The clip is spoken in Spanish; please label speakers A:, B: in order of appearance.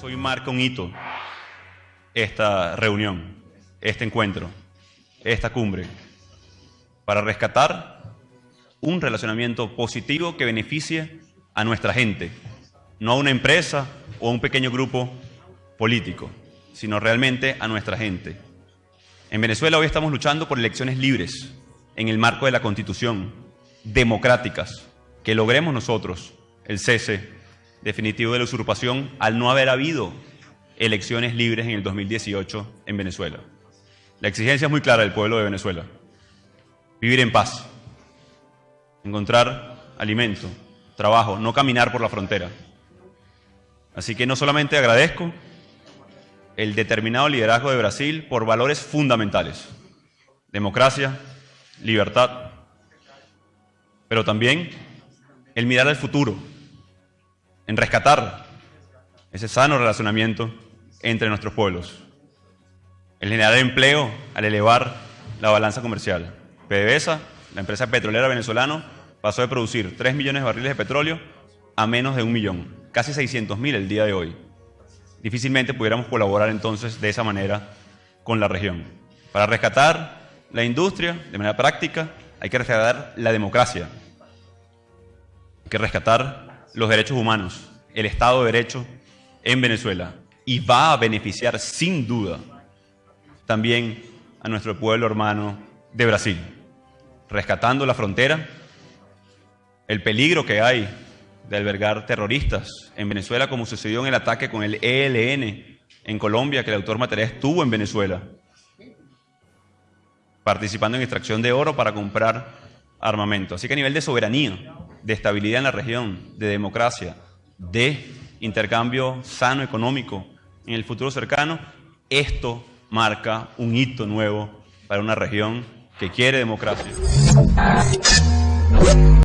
A: eso hoy marca un hito esta reunión, este encuentro, esta cumbre, para rescatar un relacionamiento positivo que beneficie a nuestra gente, no a una empresa o a un pequeño grupo político, sino realmente a nuestra gente. En Venezuela hoy estamos luchando por elecciones libres, en el marco de la Constitución, democráticas, que logremos nosotros el cese definitivo de la usurpación al no haber habido elecciones libres en el 2018 en Venezuela. La exigencia es muy clara del pueblo de Venezuela. Vivir en paz, encontrar alimento, trabajo, no caminar por la frontera. Así que no solamente agradezco el determinado liderazgo de Brasil por valores fundamentales, democracia, libertad, pero también el mirar al futuro, en rescatar ese sano relacionamiento entre nuestros pueblos, el generar empleo al elevar la balanza comercial. PDVSA, la empresa petrolera venezolana, pasó de producir 3 millones de barriles de petróleo a menos de un millón, casi 600 mil el día de hoy. Difícilmente pudiéramos colaborar entonces de esa manera con la región. Para rescatar la industria de manera práctica hay que rescatar la democracia, hay que rescatar los derechos humanos, el Estado de Derecho en Venezuela y va a beneficiar sin duda también a nuestro pueblo hermano de Brasil, rescatando la frontera, el peligro que hay de albergar terroristas en Venezuela, como sucedió en el ataque con el ELN en Colombia, que el autor material estuvo en Venezuela, participando en extracción de oro para comprar armamento. Así que a nivel de soberanía, de estabilidad en la región, de democracia, de intercambio sano económico en el futuro cercano, esto marca un hito nuevo para una región que quiere democracia.